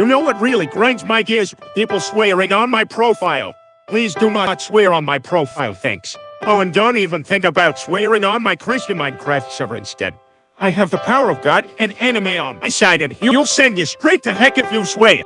You know what really grinds my gears? People swearing on my profile. Please do not swear on my profile, thanks. Oh, and don't even think about swearing on my Christian Minecraft server instead. I have the power of God and anime on my side, and he'll send you straight to heck if you swear.